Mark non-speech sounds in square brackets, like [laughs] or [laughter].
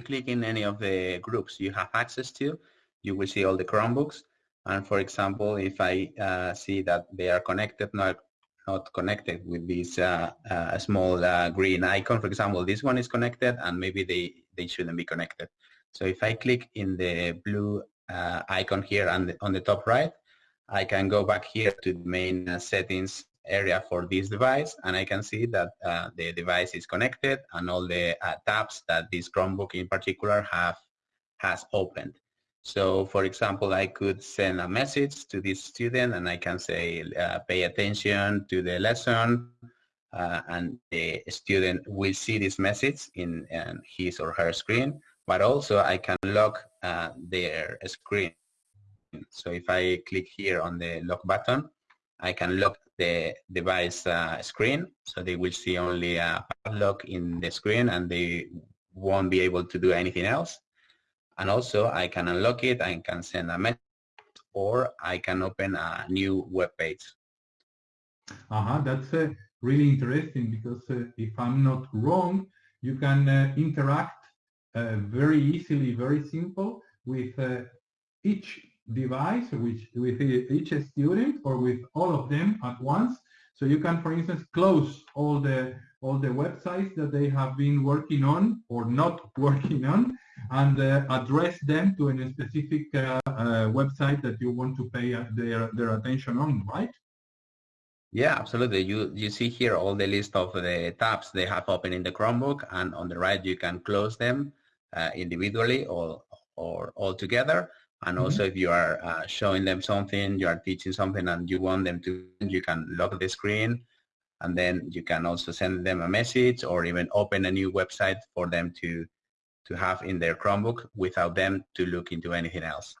click in any of the groups you have access to, you will see all the Chromebooks. And for example, if I uh, see that they are connected, not not connected with this uh, uh, small uh, green icon, for example, this one is connected and maybe they, they shouldn't be connected. So if I click in the blue uh, icon here on the, on the top right, I can go back here to the main uh, settings area for this device and I can see that uh, the device is connected and all the uh, tabs that this Chromebook in particular have has opened. So for example, I could send a message to this student and I can say uh, pay attention to the lesson uh, and the student will see this message in, in his or her screen, but also I can lock uh, their screen. So if I click here on the lock button, I can lock the device uh, screen. So they will see only a padlock in the screen and they won't be able to do anything else. And also I can unlock it I can send a message or I can open a new web page. Uh-huh that's uh, really interesting because uh, if I'm not wrong you can uh, interact uh, very easily very simple with uh, each device which with each student or with all of them at once. So you can, for instance, close all the all the websites that they have been working on or not [laughs] working on and uh, address them to a specific uh, uh, website that you want to pay their, their attention on, right? Yeah, absolutely. You you see here all the list of the tabs they have open in the Chromebook, and on the right you can close them uh, individually or or all together. And mm -hmm. also if you are uh, showing them something, you are teaching something and you want them to, you can lock the screen and then you can also send them a message or even open a new website for them to, to have in their Chromebook without them to look into anything else.